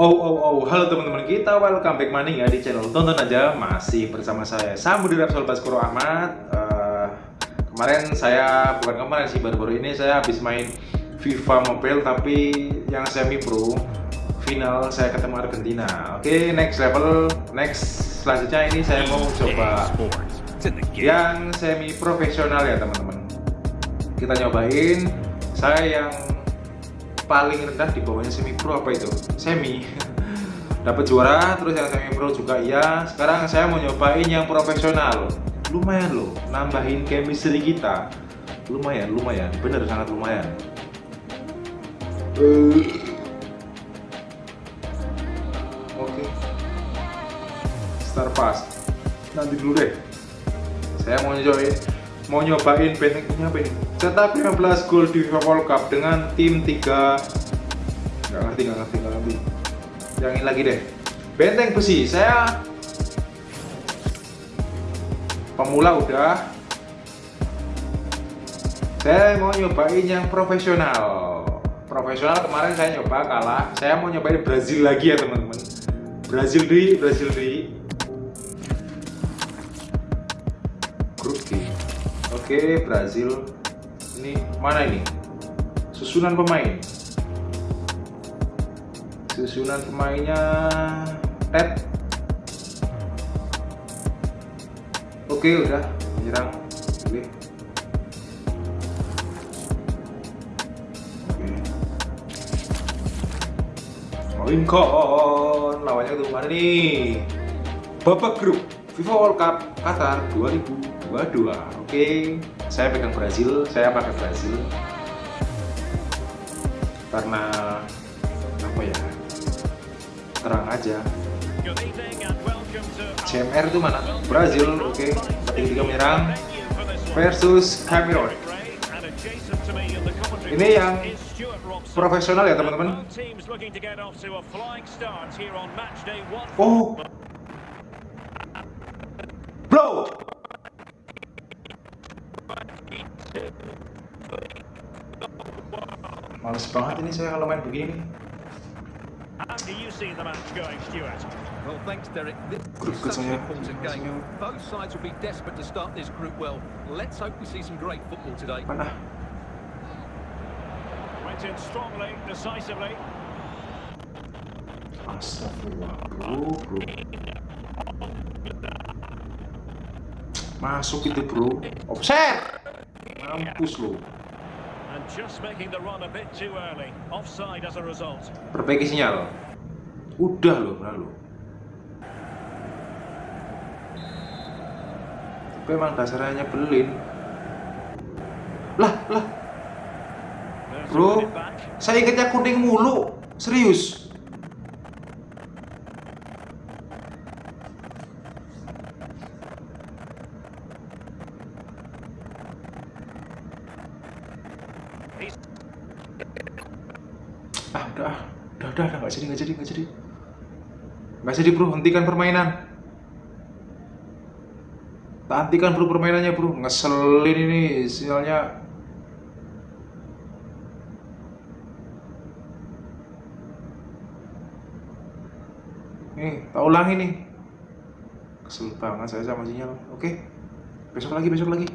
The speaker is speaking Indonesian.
Oh oh oh, halo teman-teman kita, welcome back money ya di channel tonton aja masih bersama saya Sambu di Rapsol Baskoro Ahmad. Uh, kemarin saya bukan kemarin sih baru-baru ini saya habis main FIFA Mobile tapi yang semi pro final saya ketemu Argentina. Oke okay, next level, next selanjutnya ini saya mau coba yang semi profesional ya teman-teman. Kita nyobain saya yang paling rendah di bawahnya semi pro apa itu? Semi. Dapat juara terus yang semi pro juga iya. Sekarang saya mau nyobain yang profesional. Lumayan loh nambahin chemistry kita. Lumayan lumayan. Bener sangat lumayan. Oke. Okay. start fast nanti dulu deh. Saya mau nyobain mau nyobain benteng ini apa ini? Cetak 15 gol di FIFA World Cup dengan tim 3 nggak ngerti nggak ngerti nggak ngerti yang ini lagi deh. Benteng besi saya pemula udah. Saya mau nyobain yang profesional. Profesional kemarin saya nyoba kalah. Saya mau nyobain Brazil lagi ya teman-teman. Brazil di Brazil di Oke, Brazil. Ini mana ini? Susunan pemain. Susunan pemainnya Ted. Oke, udah menyerang. Oke. Lincoln lawannya tuh mana nih? Babak grup FIFA World Cup Qatar 2000 Waduh, oke. Okay. Saya pegang Brazil, saya pakai Brazil. Karena apa ya? Terang aja. CMR itu mana? Brazil, oke. Okay. Tiga menyerang versus Cameroon. Ini yang profesional ya teman-teman. Oh, Males banget ini saya kalau main begini. Well, thanks, Derek. This is such an important game. Both sides will be desperate to start this group well. Let's hope we see some great football today. Mana? Went in strongly, decisively. Astagfirullah, bro, bro. Masuk itu, bro. Offset! Mampus lo. And just making the run a bit too early. Offside as a result. Perbaiki sinyal. Udah loh, lalu. Tapi emang dasarnya nyebelin. Lah, lah. Bro, saya ingatnya kuning mulu. Serius. Ah udah udah udah udah. Nggak jadi nggak jadi nggak jadi. Nggak jadi bro. Hentikan permainan. Tak hentikan bro permainannya bro. Ngeselin ini sinyalnya. Nih tak ulangi nih. Kesel banget saya sama sinyal. Oke. Besok lagi besok lagi